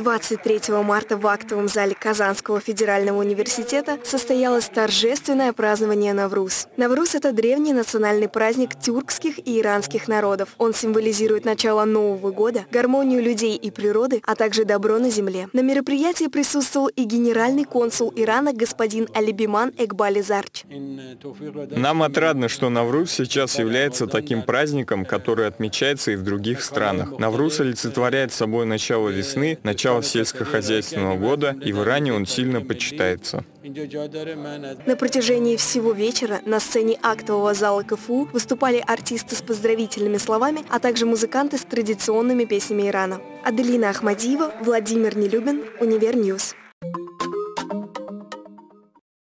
23 марта в актовом зале Казанского федерального университета состоялось торжественное празднование Навруз. Навруз – это древний национальный праздник тюркских и иранских народов. Он символизирует начало Нового года, гармонию людей и природы, а также добро на земле. На мероприятии присутствовал и генеральный консул Ирана господин Алибиман Экбали Зарч. Нам отрадно, что Навруз сейчас является таким праздником, который отмечается и в других странах. Навруз олицетворяет собой начало весны, начало начала сельскохозяйственного года, и в Иране он сильно почитается. На протяжении всего вечера на сцене актового зала КФУ выступали артисты с поздравительными словами, а также музыканты с традиционными песнями Ирана. Аделина Ахмадиева, Владимир Нелюбин, Univer News.